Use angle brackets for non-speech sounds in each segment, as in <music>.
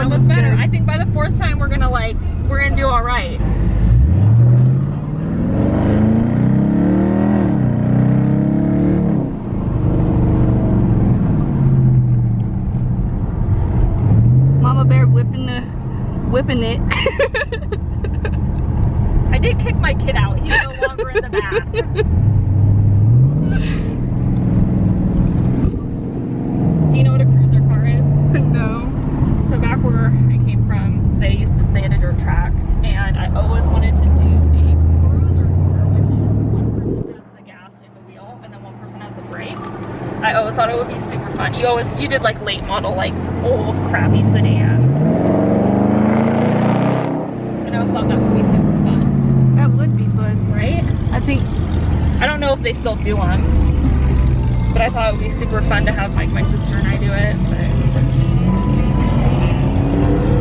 one was better. Good. I think by the fourth time we're gonna like we're gonna do all right. Mama bear whipping the whipping it. <laughs> I did kick my kid out. He's no longer in the bath. <laughs> thought it would be super fun. You always you did like late model, like old crappy sedans, and I always thought that would be super fun, That would be fun. right? I think I don't know if they still do them, but I thought it would be super fun to have like my sister and I do it. But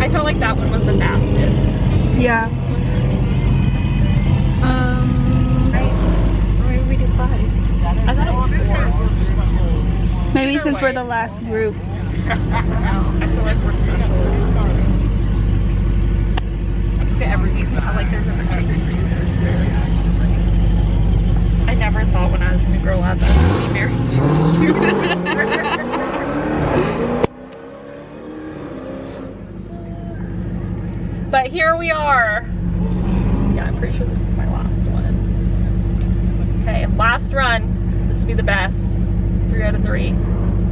I felt like that one was the fastest. yeah. Um Right? Or maybe we did five. I thought it was four. Maybe Either since we're the last group. <laughs> I feel like we're special or something. Look at everything. I like there's a picture for you. There's very I never thought when I was gonna grow up I would be married to a <laughs> But here we are. Yeah, I'm pretty sure this is my last one. Okay, last run. This will be the best. Three out of three.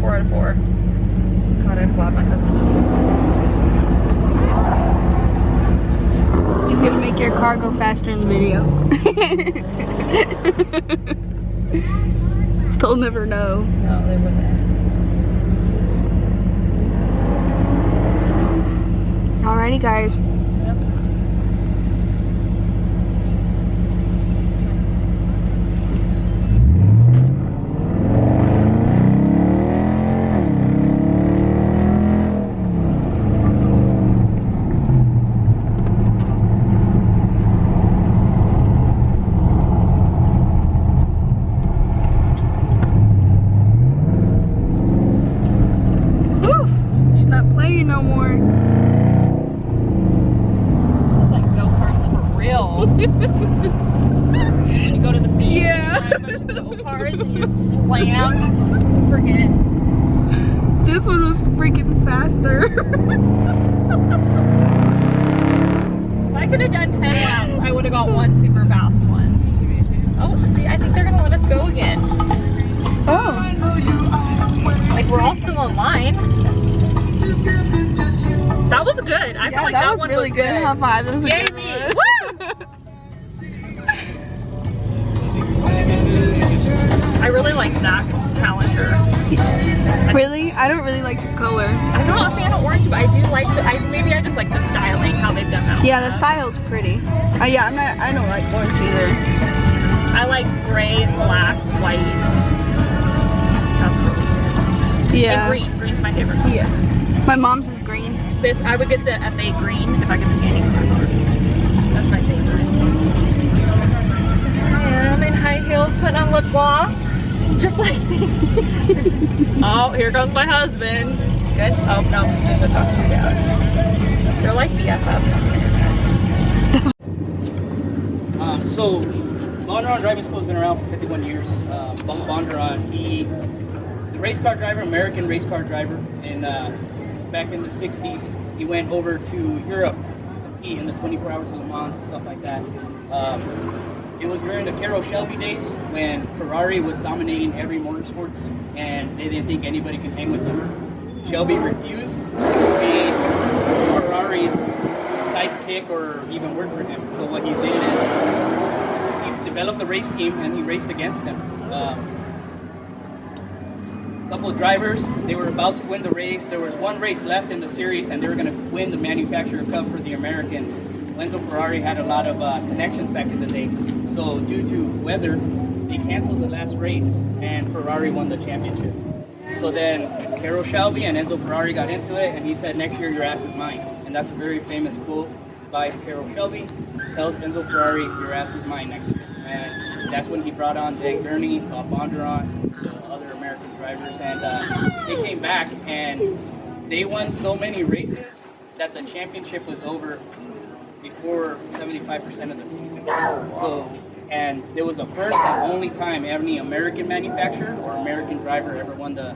Four out of four. God, I'm glad my husband doesn't. He's gonna make your car go faster in the video. <laughs> They'll never know. No, they wouldn't. Alrighty guys. Whew. She's not playing no more. This is like go-karts for real. you go to the beach Yeah. and buy a bunch of go-karts and you slam the friggin' This one was freaking faster. If I could have done 10 laps, I would have got one super fast one. Oh, see, I think they're gonna let us go again. oh. Like, we're all still in line. That was good. I Yeah, felt like that, that, was one really was good. High five. That was Yay good me. one. I really like that Challenger. really? I don't really like the color. I'm not a fan of orange, but I do like the, I, maybe I just like the styling, how they've done that. Yeah, the style's pretty. Uh, yeah, I'm not. I don't like orange either. I like gray, black, white. That's really good. Yeah. And green. Green's my favorite color. Yeah. My mom's is. This, I would get the F8 Green if I get the candy color. That's my favorite. I am in high heels putting on lip gloss. Just like <laughs> Oh, here comes my husband. Good? Oh, no. They're like BFFs. <laughs> Um, so, Bondurant Driving School has been around for 51 years. Um, Bondurant, he, the race car driver, American race car driver, and uh, back in the 60s, he went over to Europe to compete in the 24 Hours of Le Mans and stuff like that. Um, it was during the Carroll Shelby days when Ferrari was dominating every motorsports, and they didn't think anybody could hang with them. Shelby refused to be Ferrari's sidekick or even work for him. So what he did is he developed the race team and he raced against them. Um, a couple drivers, they were about to win the race. There was one race left in the series and they were going to win the manufacturer cup for the Americans. Enzo Ferrari had a lot of uh, connections back in the day. So due to weather, they canceled the last race and Ferrari won the championship. So then Carroll Shelby and Enzo Ferrari got into it and he said, next year your ass is mine. And that's a very famous quote by Carroll Shelby. Tells Enzo Ferrari, your ass is mine next year. And that's when he brought on Dan Gurney, Bob Bondurant, drivers. And uh, they came back and they won so many races that the championship was over before 75% of the season. So, and it was the first and only time any American manufacturer or American driver ever won the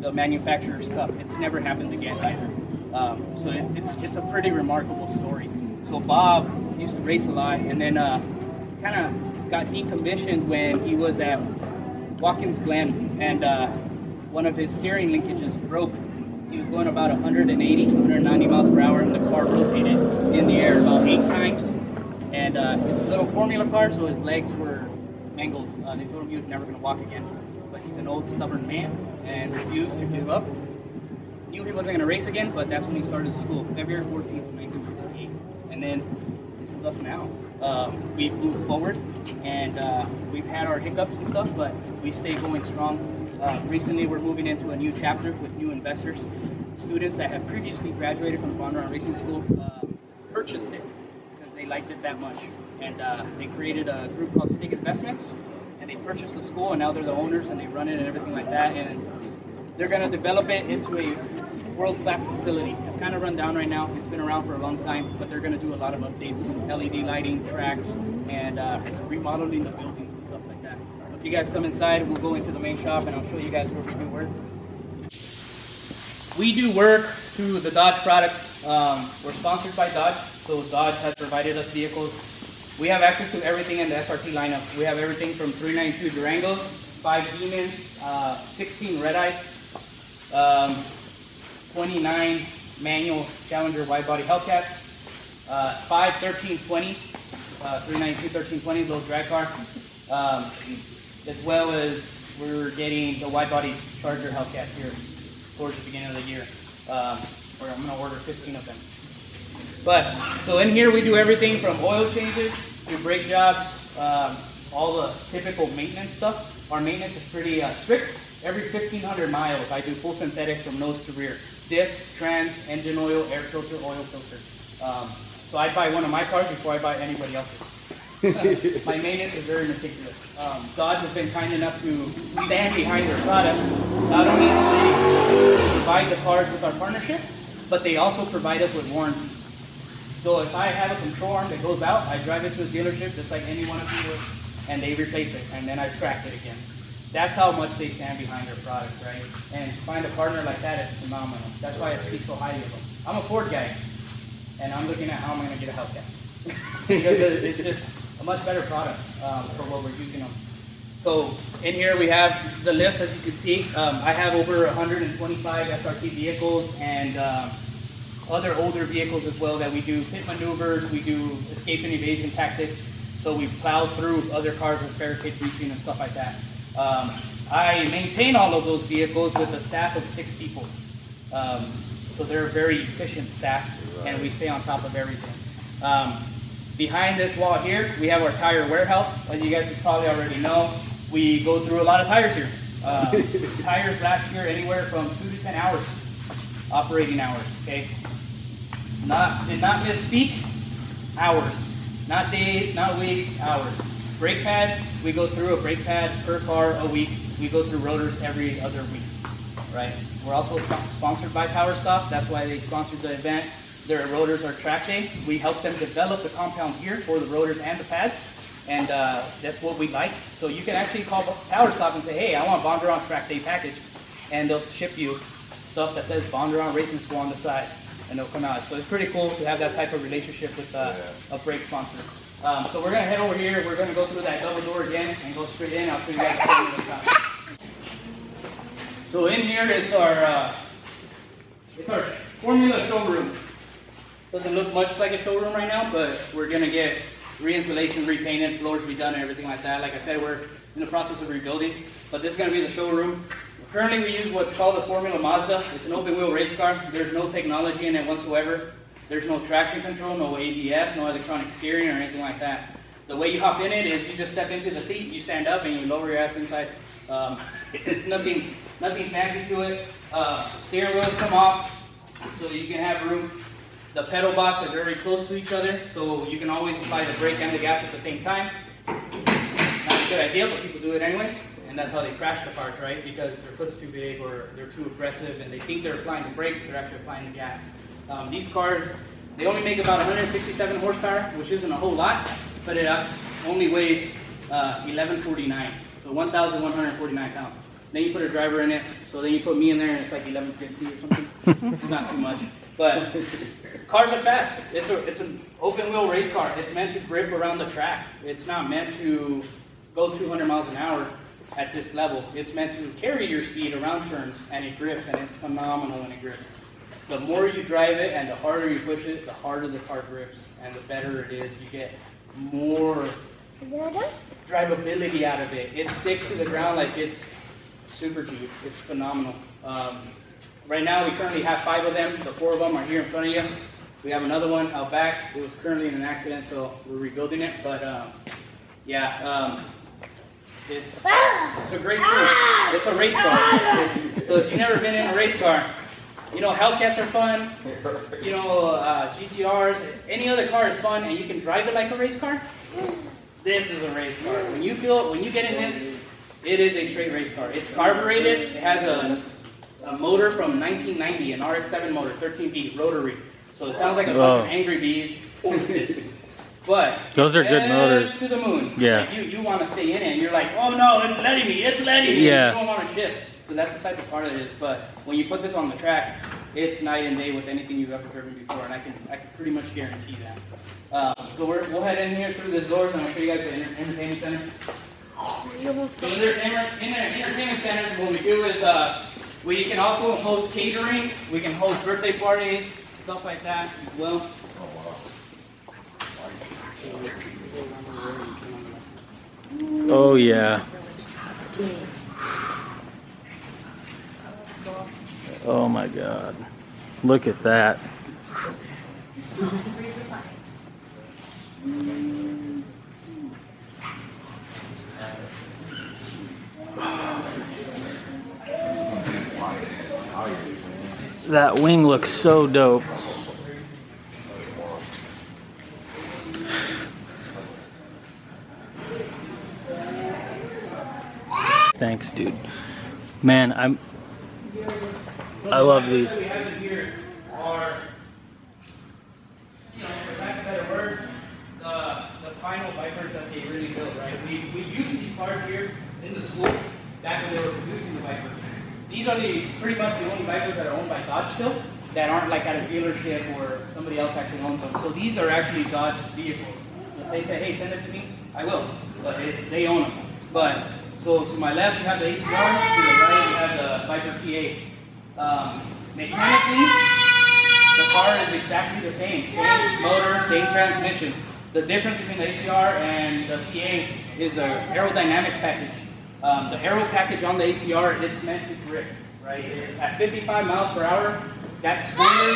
the manufacturer's cup. It's never happened again either. Um, so it, it, it's a pretty remarkable story. So Bob used to race a lot, and then uh, kind of got decommissioned when he was at Watkins Glen, and uh, one of his steering linkages broke. He was going about 180, 190 miles per hour, and the car rotated in the air about eight times. And uh, it's a little formula car, so his legs were mangled. Uh, they told him he was never going to walk again. But he's an old, stubborn man and refused to give up. Knew he wasn't going to race again, but that's when he started school, February 14th, 1968. And then this is us now. Um, we've moved forward, and uh, we've had our hiccups and stuff, but we stay going strong. Uh, recently, we're moving into a new chapter with new investors. Students that have previously graduated from Bondurant Racing School uh, purchased it because they liked it that much. And uh, they created a group called Stake Investments, and they purchased the school, and now they're the owners, and they run it and everything like that. And they're going to develop it into a world-class facility. It's kind of run down right now. It's been around for a long time, but they're going to do a lot of updates, LED lighting, tracks, and uh, remodeling the buildings and stuff like that. If you guys come inside, we'll go into the main shop, and I'll show you guys where we do work. We do work through the Dodge products. Um, we're sponsored by Dodge, so Dodge has provided us vehicles. We have access to everything in the SRT lineup. We have everything from 392 Durangos, 5 Demons, uh, 16 Red Eyes, um, 29 manual Challenger wide body Hellcats, uh, 5 1320, uh, 392 1320, little drag car, um, as well as we're getting the wide body Charger Hellcat here towards the beginning of the year. Um, where I'm going to order 15 of them. But so in here we do everything from oil changes to brake jobs, um, all the typical maintenance stuff. Our maintenance is pretty uh, strict. Every 1,500 miles, I do full synthetics from nose to rear. Diff, trans, engine oil, air filter, oil filter. Um, so I buy one of my cars before I buy anybody else's. <laughs> my maintenance is very meticulous. Um, Dodge has been kind enough to stand behind their product. Not only do they provide the cars with our partnership, but they also provide us with warranty. So if I have a control arm that goes out, I drive it to a dealership just like any one of you would, and they replace it, and then I track it again. That's how much they stand behind their product, right? And to find a partner like that is phenomenal. That's why I speak so highly of them. I'm a Ford guy, and I'm looking at how I'm going to get a Hellcat. because <laughs> it's just a much better product um, for what we're using them. So in here we have the list, as you can see. Um, I have over 125 SRT vehicles and um, other older vehicles as well that we do pit maneuvers, we do escape and evasion tactics. So we plow through other cars with barricade breaching and stuff like that. Um, I maintain all of those vehicles with a staff of six people. Um, so they're a very efficient staff and we stay on top of everything. Um, behind this wall here, we have our tire warehouse. As you guys probably already know, we go through a lot of tires here. Uh, <laughs> tires last year anywhere from two to 10 hours, operating hours, okay? Not, did not misspeak, hours. Not days, not weeks, hours. Brake pads, we go through a brake pad per car a week. We go through rotors every other week, right? We're also sponsored by Power Stop. That's why they sponsored the event. Their rotors are track day. We help them develop the compound here for the rotors and the pads. And uh, that's what we like. So you can actually call Power Stop and say, hey, I want Bondurant track day package. And they'll ship you stuff that says Bondurant Racing School on the side. And they'll come out. So it's pretty cool to have that type of relationship with uh, a brake sponsor. Um, so we're going to head over here. We're going to go through that double door again and go straight in. I'll show you guys the. So in here it's our uh, it's our formula showroom. Doesn't look much like a showroom right now, but we're gonna get re-insulation, repainted, floors redone, and everything like that. Like I said, we're in the process of rebuilding, but this is gonna be the showroom. Currently, we use what's called the Formula Mazda. It's an open-wheel race car. There's no technology in it whatsoever. There's no traction control, no ABS, no electronic steering, or anything like that. The way you hop in it is you just step into the seat, you stand up, and you lower your ass inside. Um, <laughs> it's nothing, nothing fancy to it. Uh, steering wheels come off, so you can have room. The pedal box are very close to each other, so you can always apply the brake and the gas at the same time. Not a good idea, but people do it anyways, and that's how they crash the cars, right? Because their foot's too big or they're too aggressive, and they think they're applying the brake, but they're actually applying the gas. Um, these cars, they only make about 167 horsepower, which isn't a whole lot, but it only weighs uh, 1149, so 1,149 pounds. Then you put a driver in it, so then you put me in there and it's like 1150 or something. <laughs> it's not too much. But cars are fast. It's a it's an open wheel race car. It's meant to grip around the track. It's not meant to go 200 miles an hour at this level. It's meant to carry your speed around turns, and it grips, and it's phenomenal when it grips. The more you drive it and the harder you push it, the harder the car grips, and the better it is. You get more drivability out of it. It sticks to the ground like it's super G. It's phenomenal. Um, right now, we currently have five of them. The four of them are here in front of you. We have another one out back. It was currently in an accident, so we're rebuilding it. But um, yeah, um, it's it's a great tool. It's a race car. So if you've never been in a race car, you know Hellcats are fun. You know uh, GTRs, any other car is fun, and you can drive it like a race car. This is a race car. When you feel, when you get in this, it is a straight race car. It's carbureted. It has a, a motor from 1990, an RX-7 motor, 13 rotary. So it sounds like a bunch of angry bees. But Those are good motors. To the moon. Yeah. Like you you want to stay in it, and you're like, oh no, it's letting me, it's letting me. Yeah. You don't want to shift. So that's the type of car it is. But when you put this on the track, it's night and day with anything you've ever driven before, and I can I can pretty much guarantee that. Um, so we're, we'll head in here through these doors, and I'll show you guys the enter- entertainment center. So in the entertainment center, what we do is uh, we can also host catering. We can host birthday parties, stuff like that as well. Oh yeah. Oh my god. Look at that. That wing looks so dope. Thanks, dude. Man, I'm. Lack love words, the, the final Vipers that they really built, right? We, we used these cars here in the school back when they were producing the Vipers. These are the, pretty much the only Vipers that are owned by Dodge still, that aren't like at a dealership or somebody else actually owns them. So these are actually Dodge vehicles. If they say, hey, send it to me, I will, but it's, they own them. But, so to my left, you have the ACR, to the right, you have the Viper TA. Um, mechanically, the car is exactly the same. Same motor, same transmission. The difference between the ACR and the TA is the aerodynamics package. Um, the aero package on the ACR, it's meant to grip, right? At 55 miles per hour, that spoiler,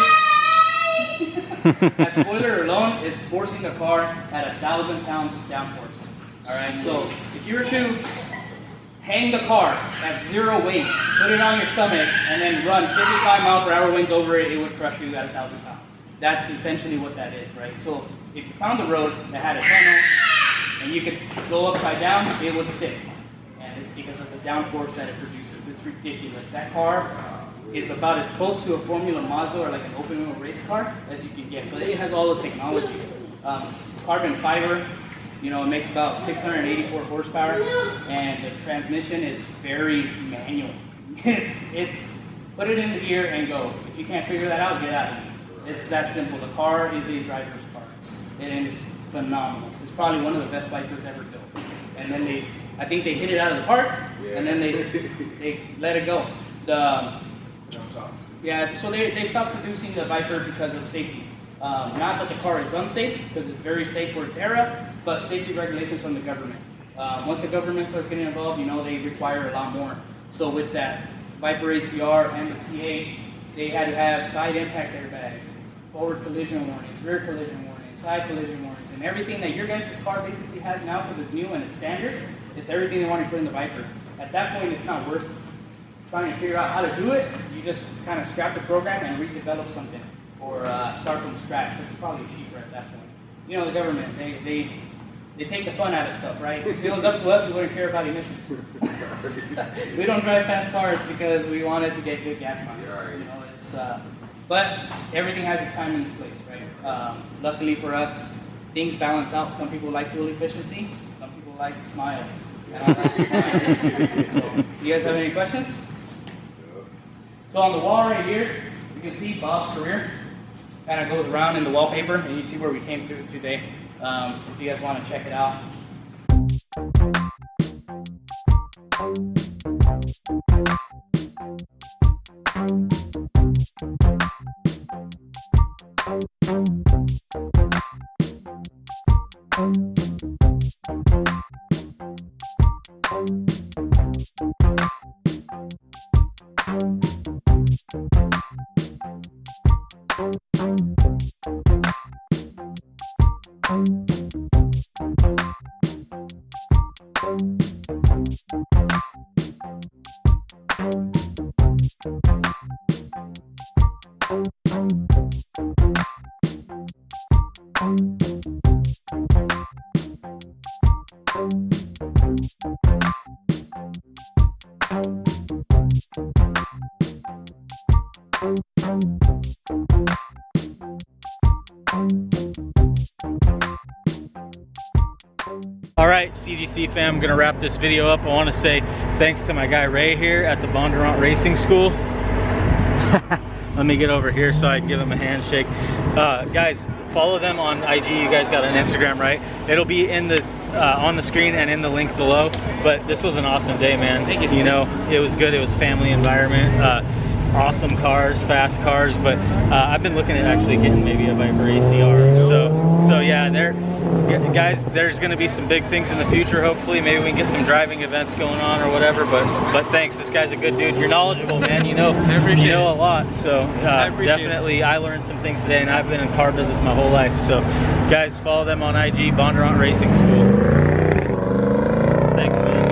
that spoiler alone is forcing the car at a thousand pounds downforce. All right, so if you were to hang the car at zero weight, put it on your stomach, and then run 55 mile per hour winds over it, it would crush you at a thousand pounds. That's essentially what that is, right? So if you found a road that had a tunnel and you could go upside down, it would stick. And it's because of the downforce that it produces. It's ridiculous. That car is about as close to a Formula Mazda or like an open wheel race car as you can get, but it has all the technology. Um, carbon fiber, you know, it makes about 684 horsepower, and the transmission is very manual. <laughs> It's it's put it into gear and go. If you can't figure that out, get out of it. It's that simple. The car is a driver's car. It is phenomenal. It's probably one of the best Vipers ever built. And then they, I think they hit it out of the park, and then they they let it go. The yeah, so they, they stopped producing the Viper because of safety. Um, not that the car is unsafe, because it's very safe for its era, but safety regulations from the government. Uh, once the government starts getting involved, you know, they require a lot more. So with that Viper ACR and the TA, they had to have side impact airbags, forward collision warnings, rear collision warnings, side collision warnings, and everything that your guys' car basically has now because it's new and it's standard, it's everything they want to put in the Viper. At that point, it's not worth trying to figure out how to do it, you just kind of scrap the program and redevelop something, or uh, start from scratch. It's probably cheaper at that point. You know, the government, they, they, they take the fun out of stuff, right? If it was up to us, we wouldn't care about emissions. <laughs> we don't drive fast cars because we wanted to get good gas mileage. You know, it's, uh, but everything has its time and its place, right? Um, luckily for us, things balance out. Some people like fuel efficiency, some people like smiles. Like smiles. So, you guys have any questions? So on the wall right here, you can see Bob's career. kind of goes around in the wallpaper, and you see where we came through today. Um, if you guys want to check it out. All right, CGC fam, I'm gonna wrap this video up. I wanna say thanks to my guy Ray here at the Bondurant Racing School. <laughs> Let me get over here so I can give him a handshake. Uh, guys, follow them on IG. You guys got an Instagram, right? It'll be in the uh, on the screen and in the link below. But this was an awesome day, man. Thank you. You know, it was good. It was family environment. Uh, awesome cars, fast cars. But uh, I've been looking at actually getting maybe a Viper ACR. So, so yeah, there, guys. There's going to be some big things in the future. Hopefully, maybe we can get some driving events going on or whatever. But, but thanks. This guy's a good dude. You're knowledgeable, man. You know, <laughs> you know a lot. So uh, it. definitely, I learned some things today, and I've been in car business my whole life. So, guys, follow them on IG, Bondurant Racing School. Thanks, man.